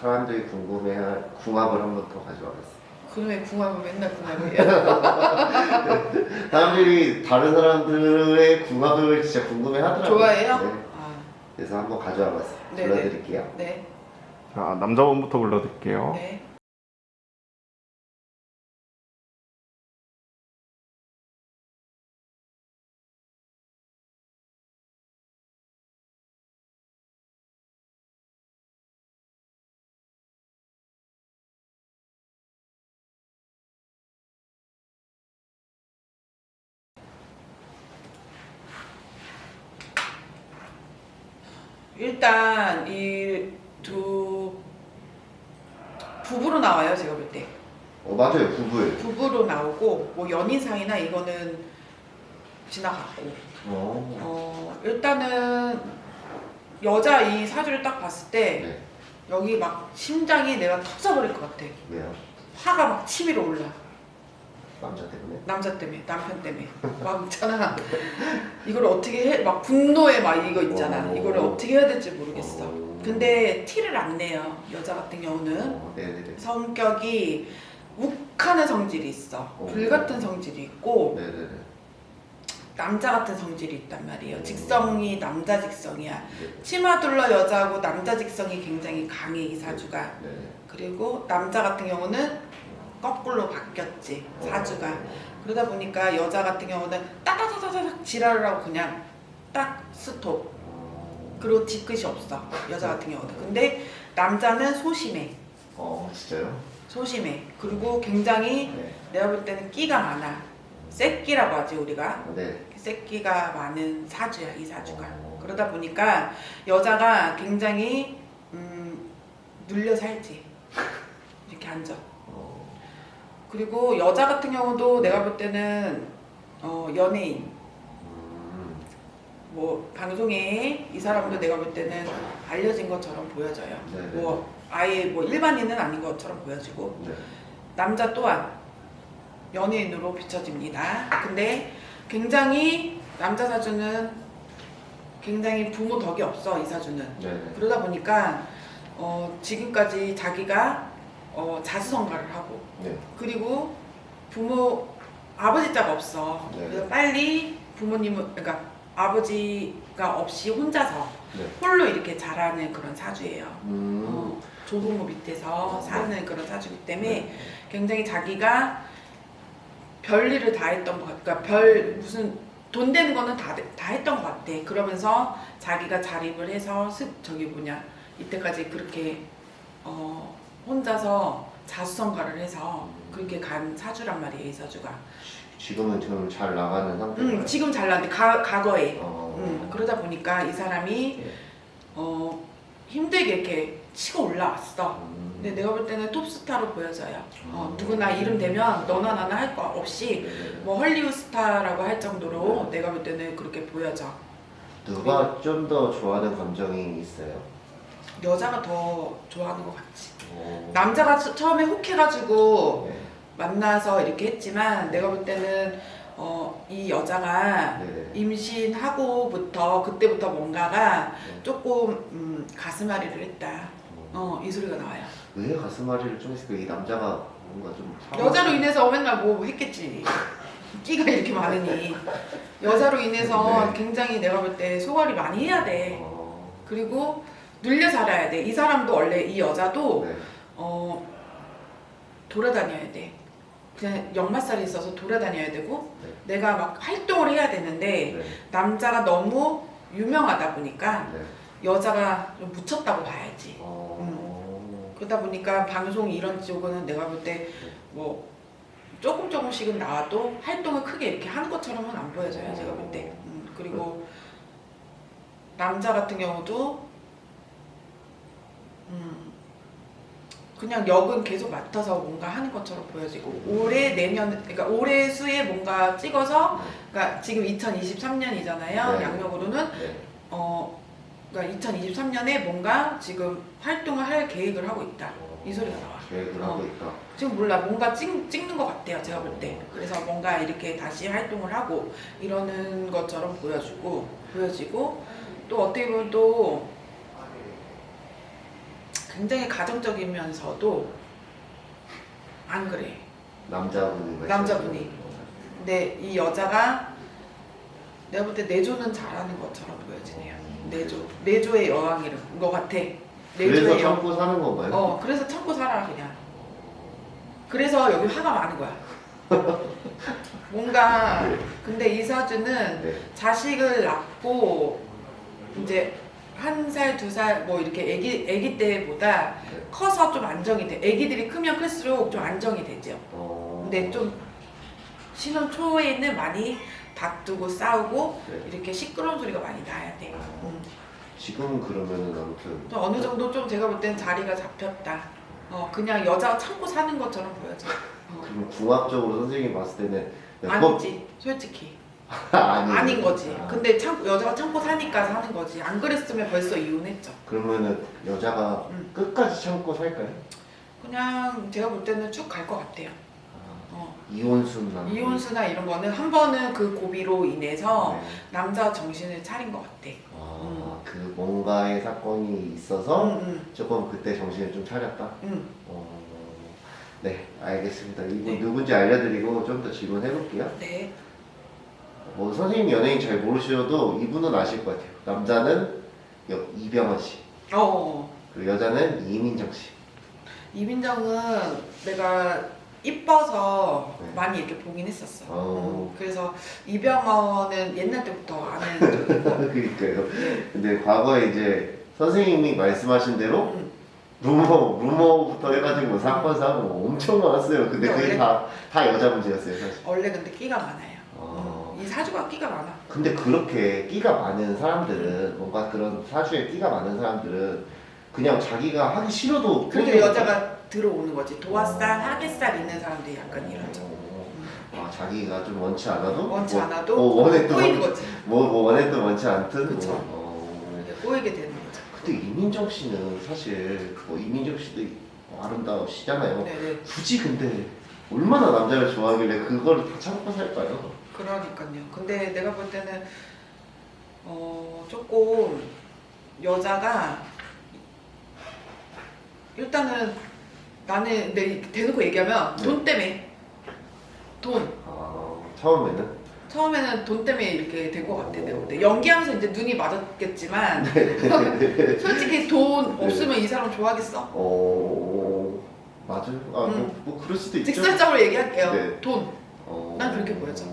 네. 네. 사람들이 궁금해할 궁합을 한 번 더 가져와봤어요. 그놈의 궁합은 맨날 궁합이에요. 사람들이 다른 사람들의 궁합을 진짜 궁금해 하더라고요. 좋아해요? 네. 아, 그래서 한번 가져와봤어요. 네네. 불러드릴게요. 네. 자, 남자분부터 불러드릴게요. 네. 일단 이 두 부부로 나와요 제가 볼 때. 어 맞아요 부부예요. 부부로 나오고 뭐 연인상이나 이거는 지나갔고 어. 어 일단은 여자 이 사주를 딱 봤을 때 네. 여기 막 심장이 내가 터져버릴 것 같아 왜요? 화가 막 치밀어 올라 남자 때문에. 남자 때문에 남편 때문에 막 있잖아 이걸 어떻게 해 막 분노에 막 이거 있잖아 어. 이거를 어떻게 해야 될지 모르겠어 어. 근데 티를 안 내요 여자 같은 경우는 어, 네네네. 성격이 욱하는 성질이 있어 어. 불같은 성질이 있고 네네네. 남자 같은 성질이 있단 말이에요 어. 직성이 남자 직성이야 네. 치마 둘러 여자하고 남자 직성이 굉장히 강해 이 사주가 네네. 그리고 남자 같은 경우는 거꾸로 바뀌었지 사주가 어. 그러다 보니까 여자 같은 경우는 따다다다닥 지랄을 하고 그냥 딱 스톱 어. 그리고 뒤끝이 없어 여자 같은 경우는 근데 남자는 소심해 어 진짜요? 소심해 그리고 굉장히 네. 내가 볼 때는 끼가 많아 새끼라고 하지 우리가 네. 새끼가 많은 사주야 이 사주가 어. 그러다 보니까 여자가 굉장히 음, 눌려 살지 이렇게 앉아 어. 그리고 여자 같은 경우도 내가 볼 때는 어, 연예인 음. 뭐 방송에 이 사람도 내가 볼 때는 알려진 것처럼 보여져요 네네. 뭐 아예 뭐 일반인은 아닌 것처럼 보여지고 네. 남자 또한 연예인으로 비춰집니다. 근데 굉장히 남자 사주는 굉장히 부모 덕이 없어 이 사주는. 네네. 그러다 보니까 어, 지금까지 자기가 어, 자수성가를 하고 네. 그리고 부모 아버지 자가 없어. 네. 그래서 빨리 부모님은 그러니까 아버지가 없이 혼자서 네. 홀로 이렇게 자라는 그런 사주예요. 음. 어, 조부모 밑에서 사는 그런 사주기 때문에 네. 굉장히 자기가 별일을 다 했던 것 같아. 그러니까 별 무슨 돈 되는 거는 다, 다 했던 것 같아. 그러면서 자기가 자립을 해서 습 저기 뭐냐 이때까지 그렇게 어, 혼자서 자수성가를 해서 그렇게 간 사주란 말이에요 이 사주가. 지금은 지금 잘 나가는 상태인가요? 음, 지금 잘났는데 가, 과거에 어. 음, 그러다 보니까 이 사람이 네. 어, 힘들게 이렇게 치고 올라왔어. 음. 근데 내가 볼 때는 톱스타로 보여져요. 어, 음. 누구나 이름 되면 너나 나나 할 거 없이 네네네. 뭐 헐리우드 스타라고 할 정도로 네. 내가 볼 때는 그렇게 보여져. 누가 좀 더 좋아하는 감정이 있어요? 여자가 더 좋아하는 것 같지. 어. 남자가 처- 처음에 혹해가지고 네. 만나서 이렇게 했지만 내가 볼 때는 어, 이 여자가 네네. 임신하고부터 그때부터 뭔가가 네. 조금 음, 가슴앓이를 했다. 어, 이 소리가 나와요. 왜 가슴앓이를 좀 했을까? 이 남자가 뭔가 좀 여자로 인해서 맨날 뭐 했겠지. 끼가 이렇게 많으니 여자로 인해서 네. 굉장히 내가 볼 때 소갈이 많이 해야 돼. 어. 그리고 눌려 살아야 돼. 이 사람도 원래 이 여자도 네. 어 돌아다녀야 돼. 그냥 역마살이 있어서 돌아다녀야 되고 네. 내가 막 활동을 해야 되는데 네. 남자가 너무 유명하다 보니까 네. 여자가 좀 묻혔다고 봐야지. 어. 그러다 보니까 방송 이런 쪽은 내가 볼 때 뭐 조금 조금씩은 나와도 활동을 크게 이렇게 하는 것처럼은 안 보여져요 제가 볼 때. 음, 그리고 남자 같은 경우도 음, 그냥 역은 계속 맡아서 뭔가 하는 것처럼 보여지고 올해 내년 그러니까 올해 수에 뭔가 찍어서 그러니까 지금 2023년이잖아요 네. 양력으로는 네. 어 그러니까 2023년에 뭔가 지금 활동을 할 계획을 하고 있다 이 소리가 나와. 계획을 어. 하고 있다. 지금 몰라 뭔가 찍, 찍는 것 같아요 제가 볼 때 그래서 뭔가 이렇게 다시 활동을 하고 이러는 것처럼 보여주고 보여지고 또 어떻게 보면 또 굉장히 가정적이면서도 안 그래. 남자분이 남자분이. 근데 이 여자가 내가 볼 때 내조는 잘하는 것처럼 보여지네요. 내조, 내조의 여왕인 것 같아. 그래서. 참고 사는 건가요? 어, 그래서 참고 살아 그냥. 그래서 여기 화가 많은 거야. 뭔가 근데 이사주는 네. 자식을 낳고 이제 한 살, 두 살 뭐 이렇게 아기 아기 때보다 네. 커서 좀 안정이 돼. 아기들이 크면 클수록 좀 안정이 되죠. 어... 근데 좀 신혼 초에는 많이 다투고 싸우고 네. 이렇게 시끄러운 소리가 많이 나야 돼. 음. 지금 그러면은 아무튼 좀 어느 정도 좀 제가 볼 땐 자리가 잡혔다. 어 그냥 여자가 참고 사는 것처럼 보여져. 어. 그럼 궁합적으로 선생님이 봤을 때는 아니지 솔직히 아닌 거지. 아, 근데 참 여자가 참고 사니까 사는 거지. 안 그랬으면 벌써 이혼했죠. 그러면은 여자가 음. 끝까지 참고 살까요? 그냥 제가 볼 때는 쭉 갈 것 같아요. 아, 어. 이혼수나 이혼수나 이런 거는 한 번은 그 고비로 인해서 네. 남자 정신을 차린 것 같아. 아, 그 뭔가의 사건이 있어서 응, 응, 조금 그때 정신을 좀 차렸다. 응. 어, 네, 알겠습니다. 이분 네. 누군지 알려드리고 좀 더 질문해 볼게요. 네. 뭐 선생님 연예인 잘 모르셔도 이분은 아실 것 같아요. 남자는 여- 이병헌 씨, 어. 그리고 여자는 이민정 씨. 이민정은 내가 이뻐서 네. 많이 이렇게 보긴 했었어. 어. 음, 그래서 이병헌은 옛날 때부터 아는 쪽이고. 그러니까요. 근데 과거에 이제 선생님이 말씀하신 대로 음, 루머, 루머부터 해가지고 사건 사고 엄청 많았어요. 근데 그게 원래- 다, 다 여자 문제였어요, 사실. 원래 근데 끼가 많아요. 어. 음, 이 사주가 끼가 많아. 근데 그렇게 끼가 많은 사람들은 뭔가 그런 사주에 끼가 많은 사람들은 그냥 자기가 하기 싫어도 그렇게 그냥- 여자가 들어오는 거지. 도화살, 하객살 있는 사람들이 약간 이러죠. 어, 아 자기가 좀 원치 않아도 원치 뭐, 않아도 뭐 원했던 꼬이는 원- 거지. 뭐, 뭐 원했던 원치 않든 그쵸. 뭐, 어. 꼬이게 되는 거죠. 근데 이민정 씨는 사실 뭐 이민정 씨도 아름다우시잖아요. 네 네. 굳이 근데 얼마나 남자를 좋아하길래 그거를 다 참고 살까요? 그러니까요. 근데 내가 볼 때는 어 조금 여자가 일단은 나는 내 대놓고 얘기하면 네. 돈 때문에 돈 아 처음에는 처음에는 돈 때문에 이렇게 된 것 같아 내가 볼 때. 연기하면서 이제 눈이 맞았겠지만 네. 솔직히 돈 없으면 이 사람 좋아하겠어? 어 맞아요. 아뭐 음. 뭐 그럴 수도 있죠. 직설적으로 얘기할게요. 네. 돈. 어, 난 그렇게 보여져.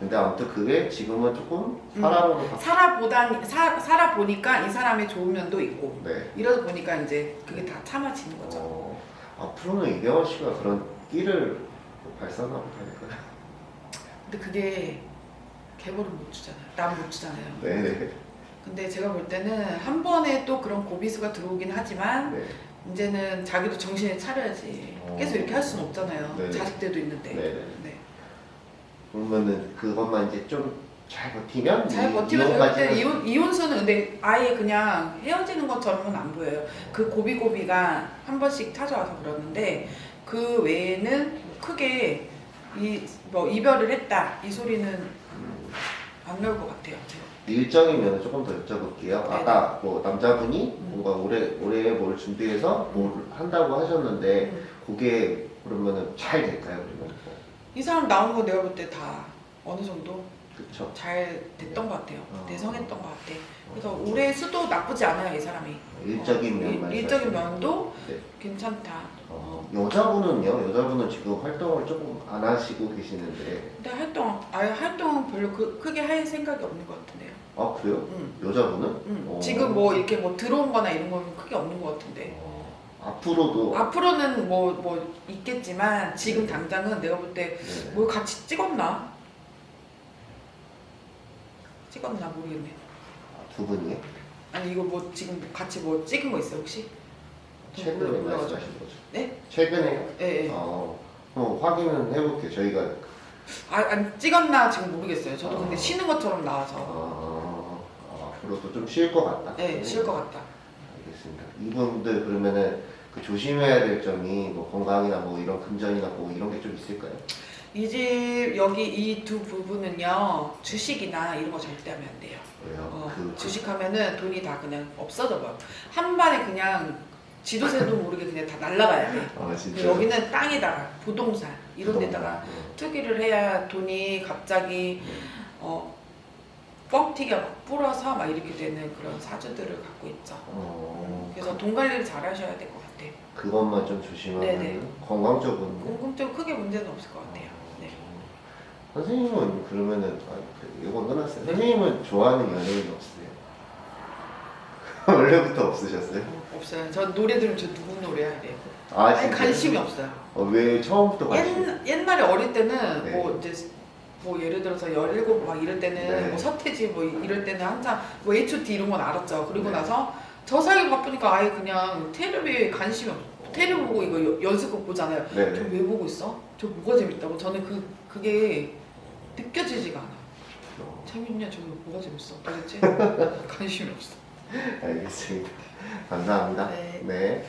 음. 근데 아무튼 그게 지금은 조금 음. 사람으로 바... 살아보다 사, 살아보니까 이 사람의 좋은 면도 있고 네. 이러다 보니까 이제 그게 다 참아지는 거죠. 어, 앞으로는 이병헌 씨가 그런 끼를 발산하고 다닐까요? 근데 그게 개벌은 못 주잖아요. 남 못 주잖아요. 네네. 근데 제가 볼 때는 한 번에 또 그런 고비수가 들어오긴 하지만 네. 이제는 자기도 정신을 차려야지. 어. 계속 이렇게 할 수는 없잖아요. 네네. 자식들도 있는데. 네네. 네. 그러면은 그것만 이제 좀 잘 버티면 잘 이- 버티면 이혼까지는- 이혼, 이혼수는 근데 아예 그냥 헤어지는 것처럼은 안 보여요. 그 고비고비가 한 번씩 찾아와서 그러는데 그 외에는 크게 이 뭐 이별을 했다 이 소리는 음, 안 나올 것 같아요. 일정이면 조금 더 여쭤볼게요. 네네. 아까 뭐 남자분이 음. 뭔가 올해 올해 뭘 준비해서 뭘 한다고 하셨는데 음. 그게 그러면은 잘 될까요? 그러면 이 사람 나온 거 내가 볼 때 다 어느 정도 그렇죠. 잘 됐던 것 같아요. 어. 대성했던 것 같아. 그래서 올해 수도 나쁘지 않아요 이 사람이. 일적인 어, 면만 일, 일적인 면도 네. 괜찮다. 어, 여자분은요? 여자분은 지금 활동을 조금 안 하시고 계시는데 근데 활동 아예 활동 별로 그, 크게 할 생각이 없는 것 같은데요. 아 그래요? 응. 여자분은? 응. 어. 지금 뭐 이렇게 뭐 들어온 거나 이런 건 크게 없는 것 같은데. 어, 앞으로도 앞으로는 뭐 뭐 있겠지만 지금 당장은 내가 볼때 네. 뭘 같이 찍었나? 찍었나 모르겠네. 아, 두 분이 아니 이거 뭐 지금 같이 뭐 찍은 거 있어요 혹시? 최근에 몰라가지고. 말씀하신 거죠? 네? 최근에요? 예, 예. 어, 어, 확인은 해볼게요. 저희가 아, 아니 찍었나 지금 모르겠어요. 저도 근데 어. 쉬는 것처럼 나와서. 어, 어, 앞으로도 좀 쉴 것 같다. 네, 쉴 것 같다. 알겠습니다. 이분들 그러면은 그 조심해야 될 점이 뭐 건강이나 뭐 이런 금전이나 뭐 이런 게 좀 있을까요? 이 집 여기 이 두 부분은요 주식이나 이런 거 절대 하면 안 돼요. 왜요? 어, 그 주식하면은 돈이 다 그냥 없어져 버려. 한 번에 그냥 지도새도 모르게 그냥 다 날라가야 돼. 아. 여기는 땅에다가 부동산 이런 데다가 어. 투기를 해야 돈이 갑자기 어 뻥튀기가 막 불어서 막 이렇게 되는 그런 사주들을 갖고 있죠. 어, 그래서 돈 관리를 잘 하셔야 될 것 같아요. 그것만 좀 조심하면 네네. 건강 쪽은 궁금증 크게 문제는 없을 것 같아요. 네. 선생님은 그러면은 아, 그- 이건 끝났어요. 선생님은 좋아하는 연예인 없으세요? 원래부터 없으셨어요? 어, 없어요. 전 노래 들으면 저 누구 노래 해야 돼요. 아 아니? 관심이 없어요. 어, 왜 처음부터 관심? 옛, 옛날에 어릴 때는 네. 뭐 이제 뭐 예를 들어서 17막 이럴 때는 네. 뭐 서태지 뭐 이럴 때는 한참 뭐 H.O.T 이런 건 알았죠. 그리고 네. 나서 저 사이 바쁘니까 아예 그냥 테레비에 관심이 없어. 테레비 보고 이거 여- 연습곡 보잖아요. 저 네네. 왜 보고 있어? 저 뭐가 재밌다고? 저는 그 그게 느껴지지가 않아요. 어, 재밌냐? 저게 뭐가 재밌어? 도대체 관심이 없어. 알겠습니다. 감사합니다. 네. 네.